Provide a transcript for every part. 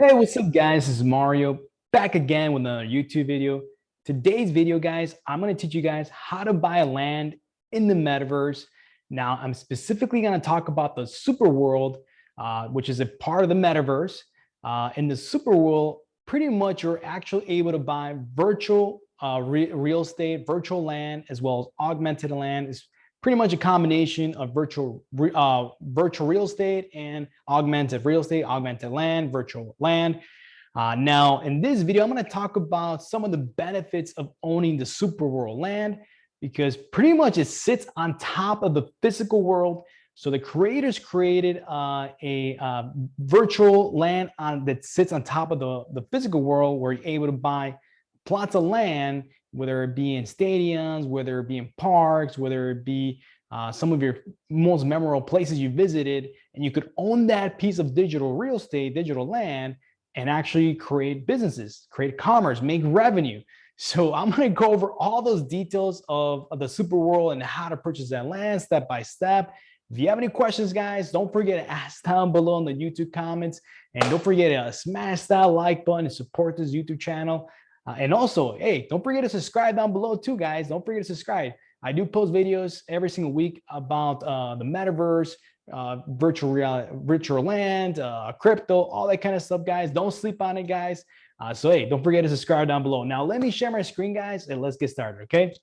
Hey, what's up guys? This is Mario back again with another YouTube video. Today's video, guys, I'm going to teach you guys how to buy land in the metaverse. Now, I'm specifically going to talk about the super world, uh, which is a part of the metaverse. Uh, in the super world, pretty much you're actually able to buy virtual uh, re real estate, virtual land, as well as augmented land. It's pretty much a combination of virtual uh, virtual real estate and augmented real estate, augmented land, virtual land. Uh, now, in this video, I'm going to talk about some of the benefits of owning the super world land because pretty much it sits on top of the physical world. So the creators created uh, a uh, virtual land on, that sits on top of the, the physical world where you're able to buy plots of land whether it be in stadiums, whether it be in parks, whether it be uh, some of your most memorable places you visited, and you could own that piece of digital real estate, digital land, and actually create businesses, create commerce, make revenue. So I'm going to go over all those details of, of the super world and how to purchase that land step by step. If you have any questions, guys, don't forget to ask down below in the YouTube comments. And don't forget to smash that like button and support this YouTube channel. Uh, and also, hey, don't forget to subscribe down below too, guys. Don't forget to subscribe. I do post videos every single week about uh, the metaverse, uh, virtual reality, virtual land, uh, crypto, all that kind of stuff, guys. Don't sleep on it, guys. Uh, so, hey, don't forget to subscribe down below. Now, let me share my screen, guys, and let's get started, okay?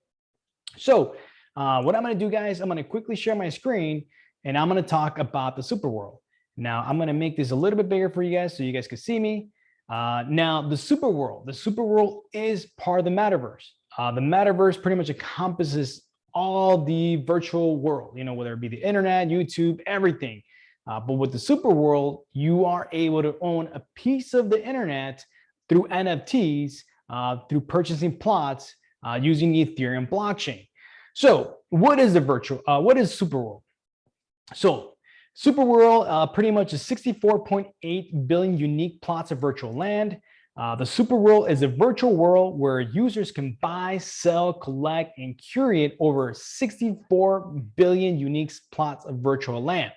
So, uh, what I'm going to do, guys, I'm going to quickly share my screen, and I'm going to talk about the super world. Now, I'm going to make this a little bit bigger for you guys so you guys can see me. Uh, now, the super world, the super world is part of the metaverse. Uh, the metaverse pretty much encompasses all the virtual world, you know, whether it be the internet, YouTube, everything. Uh, but with the super world, you are able to own a piece of the internet through NFTs, uh, through purchasing plots uh, using the Ethereum blockchain. So what is the virtual, uh, what is super world? So Superworld uh, pretty much is 64.8 billion unique plots of virtual land. Uh, the Superworld is a virtual world where users can buy, sell, collect, and curate over 64 billion unique plots of virtual land.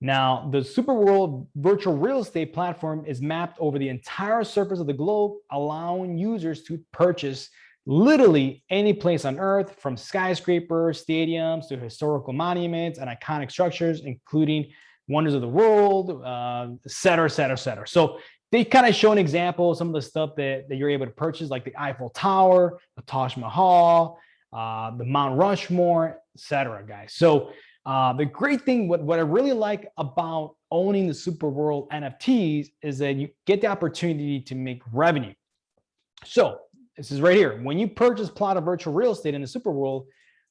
Now, the Superworld virtual real estate platform is mapped over the entire surface of the globe, allowing users to purchase literally any place on earth from skyscrapers, stadiums to historical monuments and iconic structures, including wonders of the world, uh, et cetera, et cetera, et cetera. So they kind of show an example of some of the stuff that, that you're able to purchase, like the Eiffel Tower, the Taj Mahal, uh, the Mount Rushmore, et cetera, guys. So uh, the great thing, what, what I really like about owning the Super World NFTs is that you get the opportunity to make revenue. So this is right here. When you purchase plot of virtual real estate in the super world,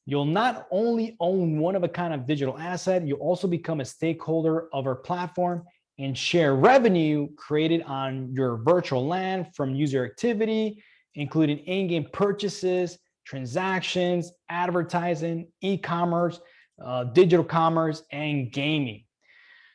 you'll not only own one of a kind of digital asset, you also become a stakeholder of our platform and share revenue created on your virtual land from user activity, including in-game purchases, transactions, advertising, e-commerce, uh, digital commerce, and gaming.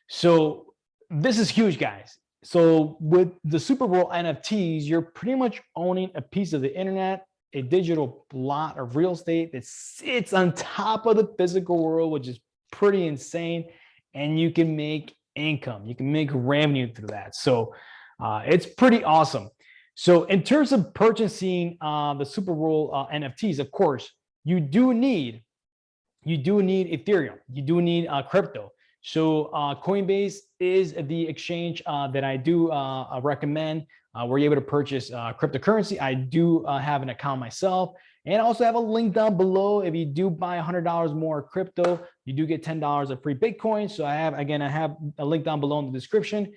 So this is huge, guys. So with the Super World NFTs, you're pretty much owning a piece of the internet, a digital lot of real estate that sits on top of the physical world, which is pretty insane. And you can make income, you can make revenue through that. So uh, it's pretty awesome. So in terms of purchasing uh, the Super World uh, NFTs, of course, you do need, you do need Ethereum, you do need uh, crypto. So uh, Coinbase is the exchange uh, that I do uh, recommend uh, where you're able to purchase uh, cryptocurrency. I do uh, have an account myself and I also have a link down below. If you do buy $100 more crypto, you do get $10 of free Bitcoin. So I have, again, I have a link down below in the description.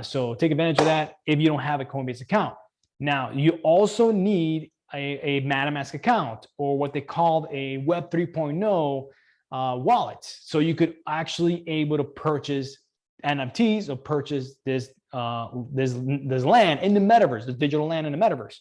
so take advantage of that if you don't have a Coinbase account. Now, you also need a, a MetaMask account or what they called a Web 3.0 uh, wallets. So you could actually able to purchase NFTs or purchase this uh, this this land in the metaverse, the digital land in the metaverse.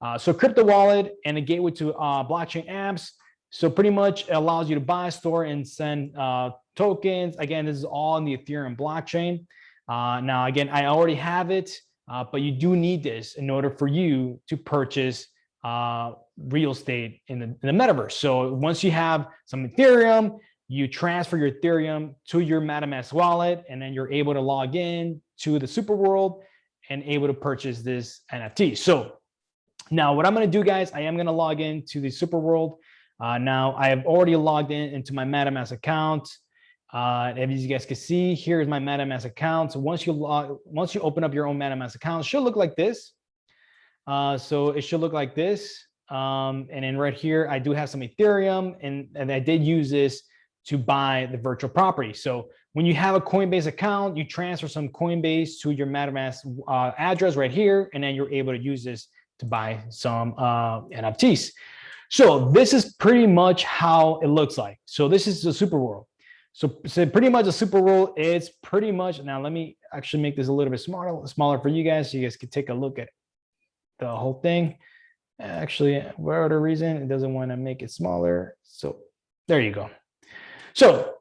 Uh, so crypto wallet and a gateway to uh, blockchain apps. So pretty much allows you to buy, store, and send uh, tokens. Again, this is all in the Ethereum blockchain. Uh, now, again, I already have it, uh, but you do need this in order for you to purchase uh, real estate in the, in the metaverse. So once you have some Ethereum, you transfer your Ethereum to your MetaMask wallet, and then you're able to log in to the super world and able to purchase this NFT. So now what I'm going to do, guys, I am going to log into the Super World. Uh, now I have already logged in into my MetaMask account. Uh, as you guys can see, here is my MetaMask account. So once you log, once you open up your own MetaMask account, should look like this. Uh, so it should look like this. Um, and then right here, I do have some Ethereum and, and I did use this to buy the virtual property. So when you have a Coinbase account, you transfer some Coinbase to your MetaMask uh, address right here, and then you're able to use this to buy some uh, NFTs. So this is pretty much how it looks like. So this is the super world. So, so pretty much a super world is pretty much, now let me actually make this a little bit smaller, smaller for you guys so you guys can take a look at the whole thing. Actually, whatever reason, it doesn't want to make it smaller. So there you go. So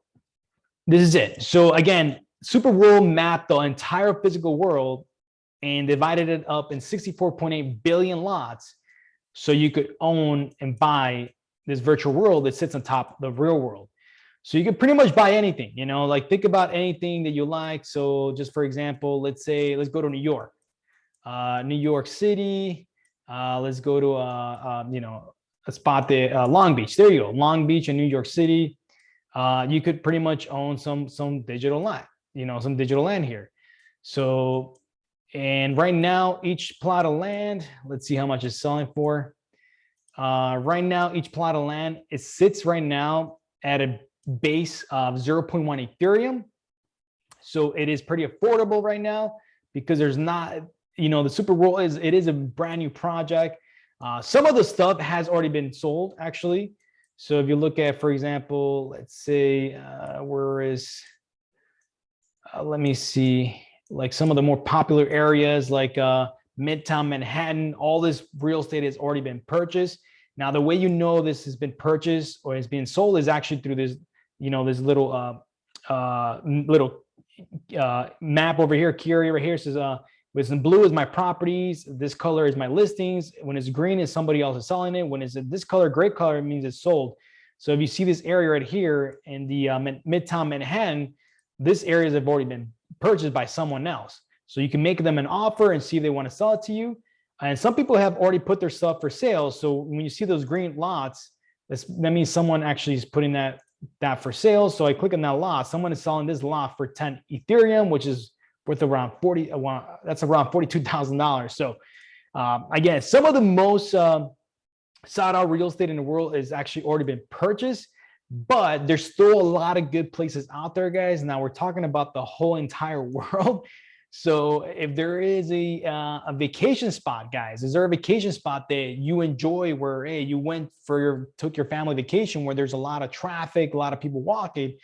this is it. So again, Super World mapped the entire physical world and divided it up in 64.8 billion lots so you could own and buy this virtual world that sits on top of the real world. So you could pretty much buy anything, you know, like think about anything that you like. So just for example, let's say, let's go to New York, uh, New York City. Uh, let's go to, uh, uh, you know, a spot there, uh, Long Beach. There you go, Long Beach in New York City. Uh, you could pretty much own some some digital land, you know, some digital land here. So and right now, each plot of land, let's see how much it's selling for. Uh, right now, each plot of land, it sits right now at a base of 0.1 Ethereum. So it is pretty affordable right now because there's not, you know, the Super World is, it is a brand new project. Uh, some of the stuff has already been sold actually. So if you look at, for example, let's say, uh, where is, uh, let me see like some of the more popular areas like uh, Midtown Manhattan, all this real estate has already been purchased. Now, the way you know this has been purchased or is being sold is actually through this, you know, this little uh, uh, little uh, map over here, area right here says, uh, with some blue is my properties, this color is my listings. When it's green is somebody else is selling it. When it's this color, gray color, it means it's sold. So if you see this area right here in the uh, Midtown Manhattan, this areas have already been purchased by someone else. So you can make them an offer and see if they want to sell it to you. And some people have already put their stuff for sale. So when you see those green lots, that means someone actually is putting that that for sale. So I click on that lot. Someone is selling this lot for 10 Ethereum, which is worth around 40. That's around $42,000. So um, again, some of the most uh, sought out real estate in the world is actually already been purchased but there's still a lot of good places out there guys now we're talking about the whole entire world so if there is a uh, a vacation spot guys is there a vacation spot that you enjoy where hey you went for your took your family vacation where there's a lot of traffic a lot of people walking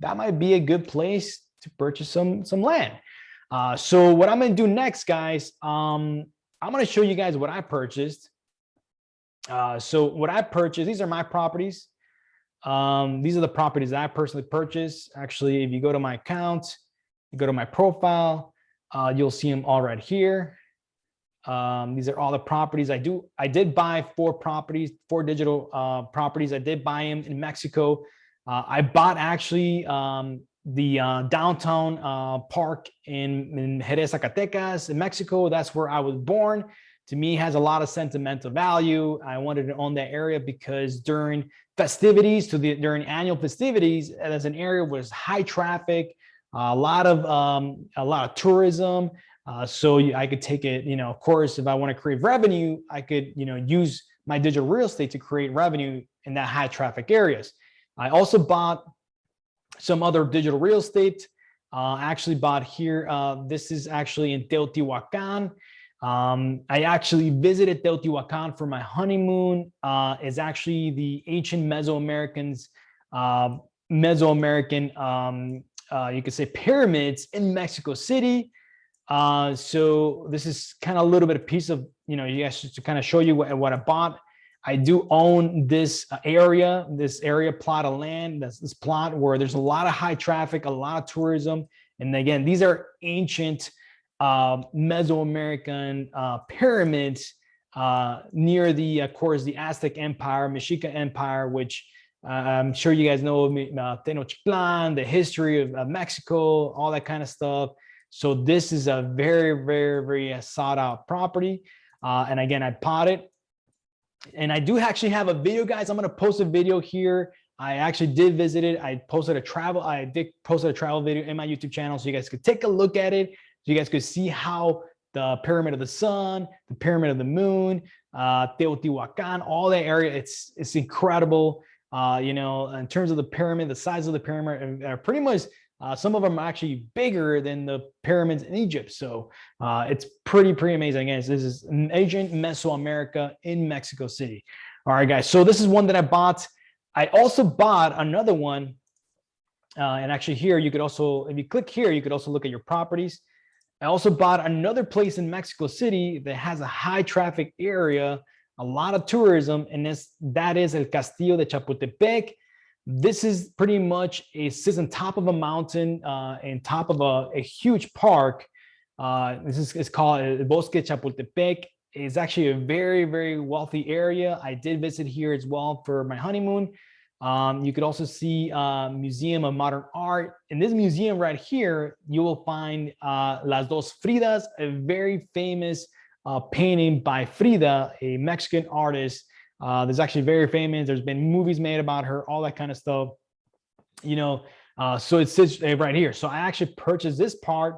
that might be a good place to purchase some some land uh, so what i'm going to do next guys um, i'm going to show you guys what i purchased uh, so what i purchased these are my properties um, these are the properties that I personally purchased. Actually, if you go to my account, you go to my profile, uh, you'll see them all right here. Um, these are all the properties I do. I did buy four properties, four digital uh, properties. I did buy them in Mexico. Uh, I bought actually um, the uh, downtown uh, park in, in Jerez, Zacatecas in Mexico. That's where I was born to me has a lot of sentimental value. I wanted to own that area because during festivities to the during annual festivities, as an area was high traffic, a lot of um, a lot of tourism. Uh, so I could take it, you know, of course, if I want to create revenue, I could, you know, use my digital real estate to create revenue in that high traffic areas. I also bought some other digital real estate. Uh, actually bought here. Uh, this is actually in Teotihuacan. Um, I actually visited Teotihuacan for my honeymoon. Uh, it's actually the ancient Mesoamericans, uh, Mesoamerican, um, uh, you could say pyramids in Mexico City. Uh, so this is kind of a little bit of piece of, you know, you guys to kind of show you what, what I bought. I do own this area, this area plot of land, that's this plot where there's a lot of high traffic, a lot of tourism. And again, these are ancient uh, Mesoamerican uh, pyramids uh, near the, of course, the Aztec Empire, Mexica Empire, which uh, I'm sure you guys know uh, Tenochtitlan, the history of, Mexico, all that kind of stuff. So this is a very, very, very uh, sought out property. Uh, and again, I bought it. And I do actually have a video, guys. I'm going to post a video here. I actually did visit it. I posted a travel, I did posted a travel video in my YouTube channel so you guys could take a look at it. So you guys could see how the pyramid of the sun, the pyramid of the moon, uh, Teotihuacan, all that area. It's it's incredible. Uh, you know, in terms of the pyramid, the size of the pyramid are pretty much uh, some of them are actually bigger than the pyramids in Egypt. So uh, it's pretty, pretty amazing. Again, this is ancient Mesoamerica in Mexico City. All right, guys. So this is one that I bought. I also bought another one. Uh, and actually here, you could also, if you click here, you could also look at your properties. I also bought another place in Mexico City that has a high traffic area, a lot of tourism, and this, that is El Castillo de Chapultepec. This is pretty much a sits on top of a mountain uh, and top of a, a huge park. Uh, this is it's called El Bosque Chapultepec. It's actually a very, very wealthy area. I did visit here as well for my honeymoon. Um, you could also see uh, Museum of Modern Art. In this museum right here, you will find uh, Las Dos Fridas, a very famous uh, painting by Frida, a Mexican artist. Uh, there's actually very famous. There's been movies made about her, all that kind of stuff. You know, uh, so it sits right here. So I actually purchased this part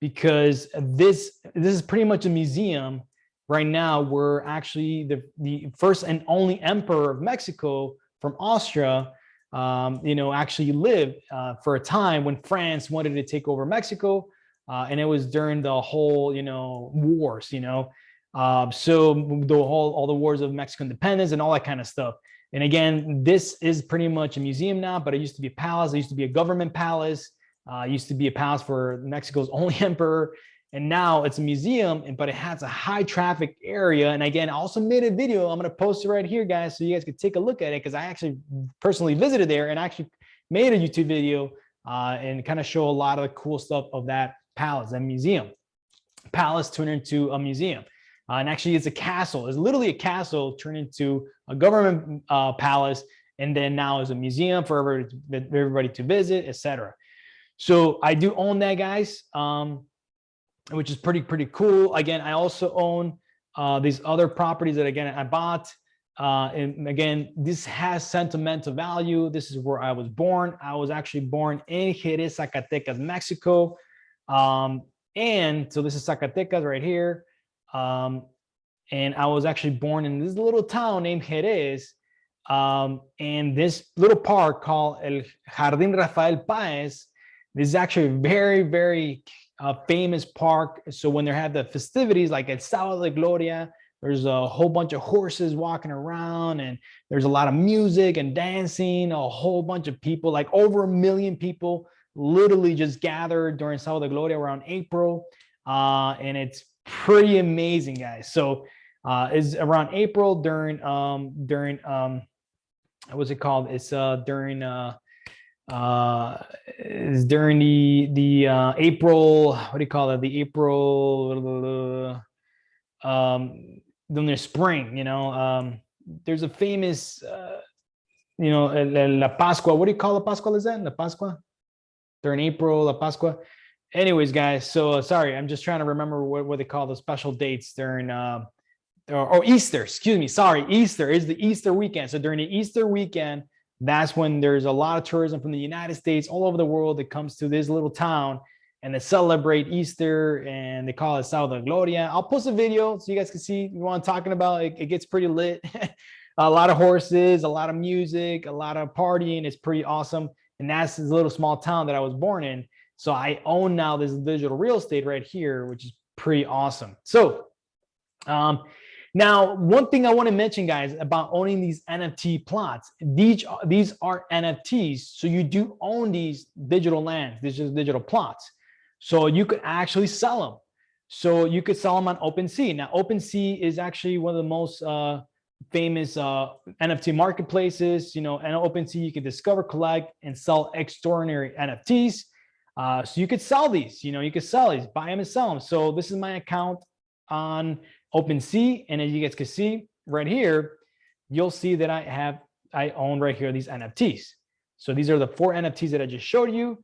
because this this is pretty much a museum right now where actually the the first and only emperor of Mexico from Austria, um, you know, actually lived uh, for a time when France wanted to take over Mexico. Uh, and it was during the whole, you know, wars, you know. Uh, so the whole, all the wars of Mexican independence and all that kind of stuff. And again, this is pretty much a museum now, but it used to be a palace. It used to be a government palace. Uh, used to be a palace for Mexico's only emperor and now it's a museum but it has a high traffic area and again i also made a video i'm going to post it right here guys so you guys can take a look at it because i actually personally visited there and actually made a youtube video uh, and kind of show a lot of the cool stuff of that palace that museum palace turned into a museum uh, and actually it's a castle it's literally a castle turned into a government uh, palace and then now is a museum for everybody to, visit etc so i do own that guys um, which is pretty, pretty cool. Again, I also own uh, these other properties that again, I bought. Uh, and again, this has sentimental value. This is where I was born. I was actually born in Jerez, Zacatecas, Mexico. Um, and so this is Zacatecas right here. Um, and I was actually born in this little town named Jerez. Um, and this little park called El Jardín Rafael Páez, this is actually a very, very a famous park. So when they have the festivities like El Sábado de Gloria, there's a whole bunch of horses walking around and there's a lot of music and dancing, a whole bunch of people, like over a million people literally just gathered during Sábado de Gloria around April. Uh, and it's pretty amazing, guys. So uh, is around April during, um, during, um, what's it called? It's uh, during, uh, uh, is during the the uh, April, what do you call it? The April, um, then there's spring. You know, um, there's a famous, uh, you know, La Pascua. What do you call La Pascua? Is that La Pascua? During April, La Pascua. Anyways, guys. So uh, sorry, I'm just trying to remember what what they call the special dates during. Uh, or, or Easter, excuse me, sorry, Easter is the Easter weekend. So during the Easter weekend, that's when there's a lot of tourism from the United States all over the world that comes to this little town and they celebrate Easter and they call it de Gloria. I'll post a video so you guys can see what I'm talking about. It, it gets pretty lit. a lot of horses, a lot of music, a lot of partying. It's pretty awesome. And that's this little small town that I was born in. So I own now this digital real estate right here, which is pretty awesome. So um, now, one thing I want to mention, guys, about owning these NFT plots, these, these are NFTs. So you do own these digital lands, these are digital plots. So you could actually sell them. So you could sell them on OpenSea. Now, OpenSea is actually one of the most uh, famous uh, NFT marketplaces. You know, and OpenSea, you can discover, collect, and sell extraordinary NFTs. Uh, so you could sell these, you know, you could sell these, buy them and sell them. So this is my account on OpenSea. And as you guys can see right here, you'll see that I have, I own right here these NFTs. So these are the four NFTs that I just showed you.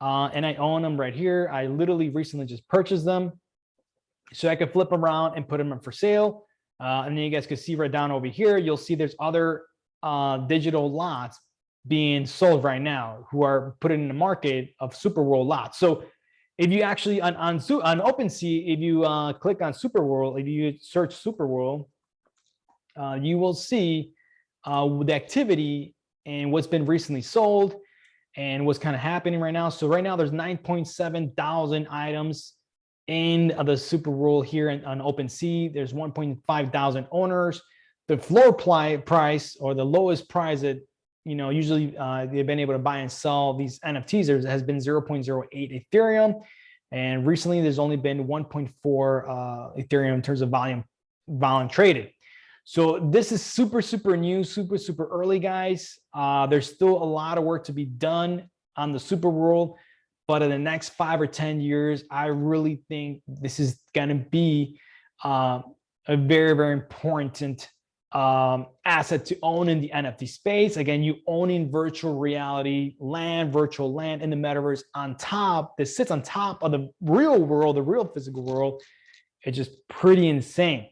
uh, and I own them right here. I literally recently just purchased them. So I could flip them around and put them up for sale. Uh, and then you guys can see right down over here, you'll see there's other uh, digital lots being sold right now who are put in the market of Super World lots. So if you actually on on, on OpenSea, if you uh, click on Super World, if you search Super World, uh, you will see uh, the activity and what's been recently sold and what's kind of happening right now. So right now there's 9.7 thousand items in the Super World here in, on OpenSea. There's 1.5 thousand owners. The floor price or the lowest price that you know, usually uh, they've been able to buy and sell these NFTs. There has been 0.08 Ethereum. And recently there's only been 1.4 uh, Ethereum in terms of volume, volume traded. So this is super, super new, super, super early, guys. Uh, there's still a lot of work to be done on the super world. But in the next five or 10 years, I really think this is going to be uh, a very, very important um, asset to own in the NFT space. Again, you owning virtual reality land, virtual land in the metaverse on top, that sits on top of the real world, the real physical world. It's just pretty insane.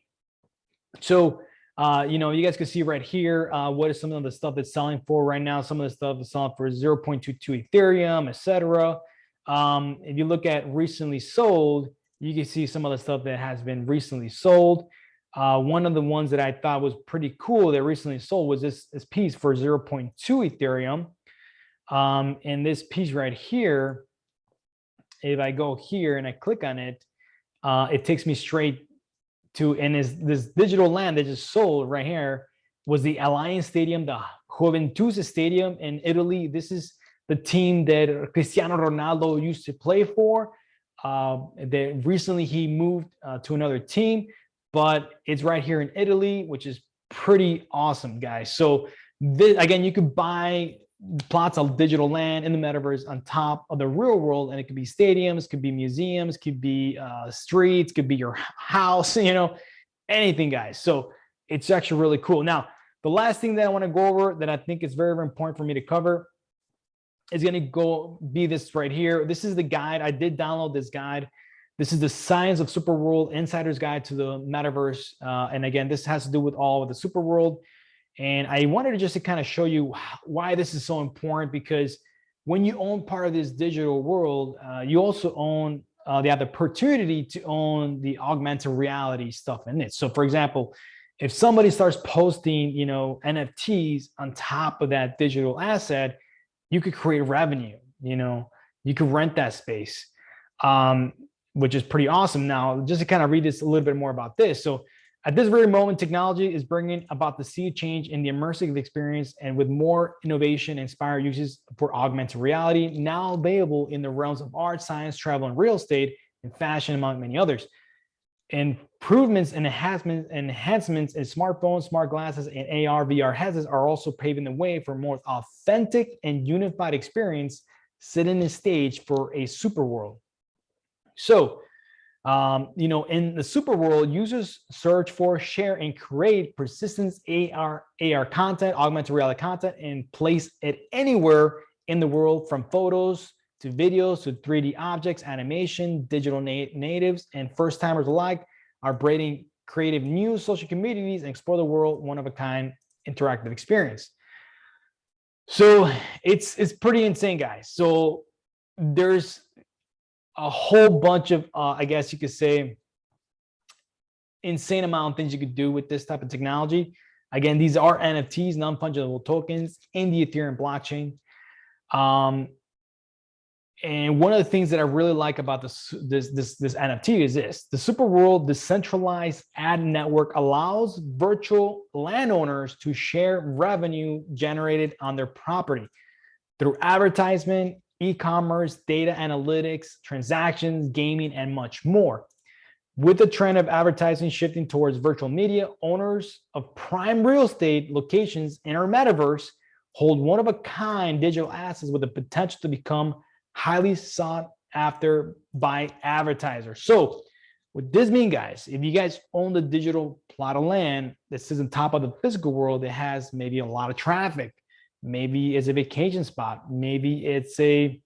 So, uh, you know, you guys can see right here, uh, what is some of the stuff that's selling for right now. Some of the stuff is selling for 0.22 Ethereum, etc. Um, if you look at recently sold, you can see some of the stuff that has been recently sold. Uh, one of the ones that I thought was pretty cool that recently sold was this, this piece for 0.2 Ethereum. Um, and this piece right here, if I go here and I click on it, uh, it takes me straight to, and is this digital land that just sold right here was the Allianz Stadium, the Juventus Stadium in Italy. This is the team that Cristiano Ronaldo used to play for. Uh, that recently he moved uh, to another team but it's right here in Italy, which is pretty awesome, guys. So this, again, you could buy plots of digital land in the metaverse on top of the real world, and it could be stadiums, could be museums, could be uh, streets, could be your house, you know, anything, guys. So it's actually really cool. Now, the last thing that I want to go over that I think is very, very important for me to cover is going to go be this right here. This is the guide. I did download this guide. This is the Science of Super World Insider's Guide to the Metaverse. Uh, and again, this has to do with all of the Super World. And I wanted to just to kind of show you why this is so important because when you own part of this digital world, uh, you also own uh, the other opportunity to own the augmented reality stuff in it. So for example, if somebody starts posting, you know, NFTs on top of that digital asset, you could create revenue, you know, you could rent that space. Um, which is pretty awesome. Now, just to kind of read this a little bit more about this. So at this very moment, technology is bringing about the sea change in the immersive experience and with more innovation inspired uses for augmented reality now available in the realms of art, science, travel, and real estate and fashion, among many others. Improvements and enhancements, enhancements in smartphones, smart glasses, and AR, VR headsets are also paving the way for more authentic and unified experience, setting the stage for a super world. So, um, you know, in the super world, users search for, share, and create persistence AR, AR content, augmented reality content, and place it anywhere in the world from photos to videos to 3D objects, animation, digital na natives, and first timers alike are breeding creative new social communities and explore the world one of a kind interactive experience. So it's it's pretty insane, guys. So there's a whole bunch of, uh, I guess you could say, insane amount of things you could do with this type of technology. Again, these are NFTs, non-fungible tokens in the Ethereum blockchain. Um, and one of the things that I really like about this, this, this, this NFT is this, the Super World decentralized ad network allows virtual landowners to share revenue generated on their property through advertisement, e-commerce, data analytics, transactions, gaming, and much more. With the trend of advertising shifting towards virtual media, owners of prime real estate locations in our metaverse hold one of a kind digital assets with the potential to become highly sought after by advertisers. So what this mean, guys, if you guys own the digital plot of land that sits on top of the physical world it has maybe a lot of traffic, maybe it's a vacation spot maybe it's a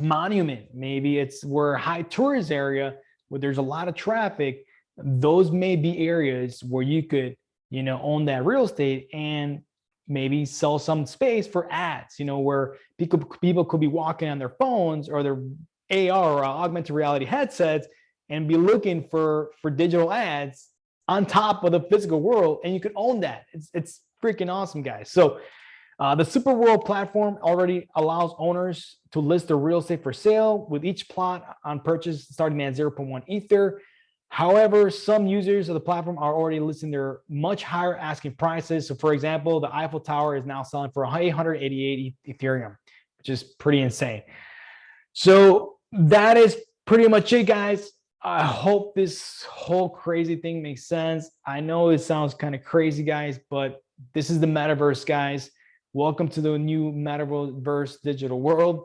monument. Maybe it's where high tourist area where there's a lot of traffic. Those may be areas where you could, you know, own that real estate and maybe sell some space for ads, you know, where people, people could be walking on their phones or their AR or augmented reality headsets and be looking for, for digital ads on top of the physical world. And you could own that. It's, it's freaking awesome, guys. So uh, the Super World platform already allows owners to list their real estate for sale with each plot on purchase starting at 0.1 Ether. However, some users of the platform are already listing their much higher asking prices. So for example, the Eiffel Tower is now selling for 888 Ethereum, which is pretty insane. So that is pretty much it, guys. I hope this whole crazy thing makes sense. I know it sounds kind of crazy, guys, but this is the metaverse, guys. Welcome to the new metaverse digital world.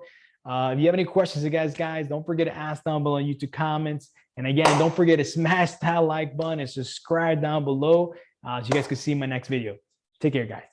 Uh, if you have any questions, you guys, guys, don't forget to ask down below in YouTube comments. And again, don't forget to smash that like button and subscribe down below uh, so you guys can see my next video. Take care, guys.